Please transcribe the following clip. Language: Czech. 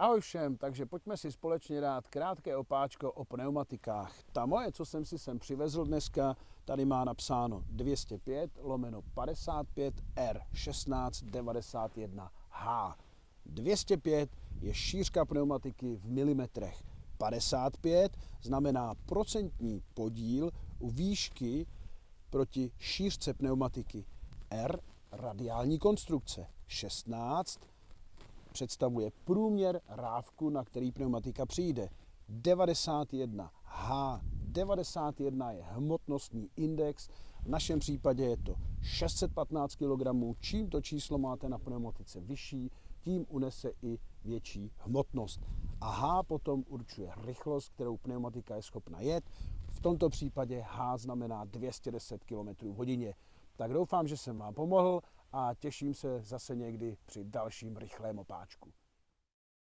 Ahoj všem, takže pojďme si společně dát krátké opáčko o pneumatikách. Ta moje, co jsem si sem přivezl dneska, tady má napsáno 205 lomeno 55 R 1691H. 205 je šířka pneumatiky v milimetrech. 55 znamená procentní podíl u výšky proti šířce pneumatiky. R radiální konstrukce. 16 představuje průměr rávku, na který pneumatika přijde. 91 H. 91 je hmotnostní index, v našem případě je to 615 kg. Čím to číslo máte na pneumatice vyšší, tím unese i větší hmotnost. A H potom určuje rychlost, kterou pneumatika je schopna jet. V tomto případě H znamená 210 km hodině. Tak doufám, že jsem vám pomohl a těším se zase někdy při dalším rychlém opáčku.